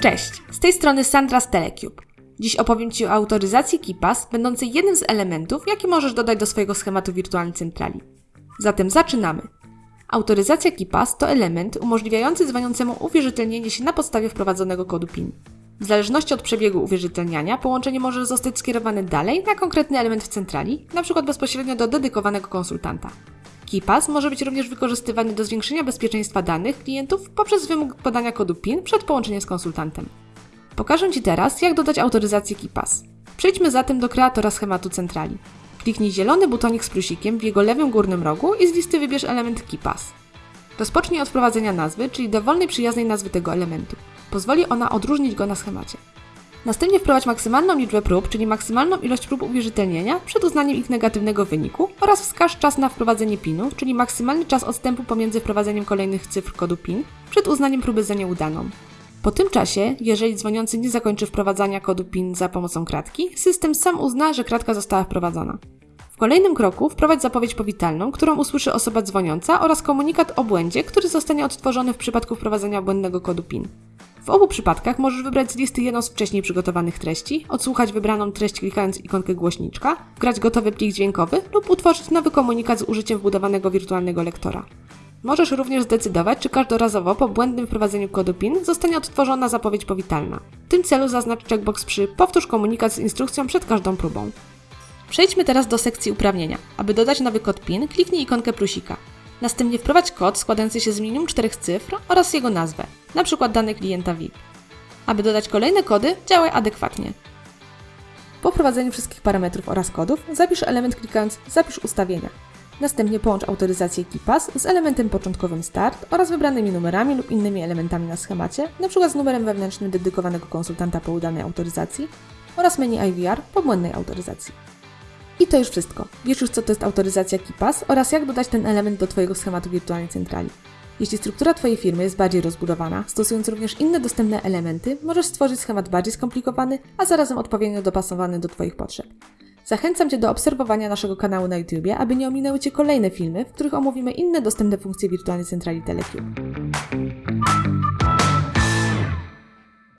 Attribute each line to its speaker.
Speaker 1: Cześć, z tej strony Sandra z Telecube. Dziś opowiem Ci o autoryzacji KeePass, będącej jednym z elementów, jakie możesz dodać do swojego schematu wirtualnej centrali. Zatem zaczynamy. Autoryzacja KeePass to element umożliwiający dzwoniącemu uwierzytelnienie się na podstawie wprowadzonego kodu PIN. W zależności od przebiegu uwierzytelniania, połączenie może zostać skierowane dalej na konkretny element w centrali, np. bezpośrednio do dedykowanego konsultanta. KeePass może być również wykorzystywany do zwiększenia bezpieczeństwa danych klientów poprzez wymóg podania kodu PIN przed połączeniem z konsultantem. Pokażę Ci teraz, jak dodać autoryzację KeePass. Przejdźmy zatem do kreatora schematu centrali. Kliknij zielony butonik z plusikiem w jego lewym górnym rogu i z listy wybierz element KeePass. Rozpocznij od wprowadzenia nazwy, czyli dowolnej przyjaznej nazwy tego elementu. Pozwoli ona odróżnić go na schemacie. Następnie wprowadź maksymalną liczbę prób, czyli maksymalną ilość prób uwierzytelnienia przed uznaniem ich negatywnego wyniku oraz wskaż czas na wprowadzenie PIN-u, czyli maksymalny czas odstępu pomiędzy wprowadzeniem kolejnych cyfr kodu PIN przed uznaniem próby za nieudaną. Po tym czasie, jeżeli dzwoniący nie zakończy wprowadzania kodu PIN za pomocą kratki, system sam uzna, że kratka została wprowadzona. W kolejnym kroku wprowadź zapowiedź powitalną, którą usłyszy osoba dzwoniąca oraz komunikat o błędzie, który zostanie odtworzony w przypadku wprowadzenia błędnego kodu PIN. W obu przypadkach możesz wybrać z listy jedną z wcześniej przygotowanych treści, odsłuchać wybraną treść klikając ikonkę głośniczka, wgrać gotowy plik dźwiękowy lub utworzyć nowy komunikat z użyciem wbudowanego wirtualnego lektora. Możesz również zdecydować, czy każdorazowo po błędnym wprowadzeniu kodu PIN zostanie odtworzona zapowiedź powitalna. W tym celu zaznacz checkbox przy Powtórz komunikat z instrukcją przed każdą próbą. Przejdźmy teraz do sekcji uprawnienia. Aby dodać nowy kod PIN, kliknij ikonkę plusika. Następnie wprowadź kod składający się z minimum czterech cyfr oraz jego nazwę, np. dane klienta VIP. Aby dodać kolejne kody, działaj adekwatnie. Po wprowadzeniu wszystkich parametrów oraz kodów, zapisz element klikając Zapisz ustawienia. Następnie połącz autoryzację KeePass z elementem początkowym Start oraz wybranymi numerami lub innymi elementami na schemacie, np. z numerem wewnętrznym dedykowanego konsultanta po udanej autoryzacji oraz menu IVR po błędnej autoryzacji. I to już wszystko. Wiesz już, co to jest autoryzacja KeePass oraz jak dodać ten element do Twojego schematu wirtualnej centrali. Jeśli struktura Twojej firmy jest bardziej rozbudowana, stosując również inne dostępne elementy, możesz stworzyć schemat bardziej skomplikowany, a zarazem odpowiednio dopasowany do Twoich potrzeb. Zachęcam Cię do obserwowania naszego kanału na YouTube, aby nie ominęły Cię kolejne filmy, w których omówimy inne dostępne funkcje wirtualnej centrali Telecube.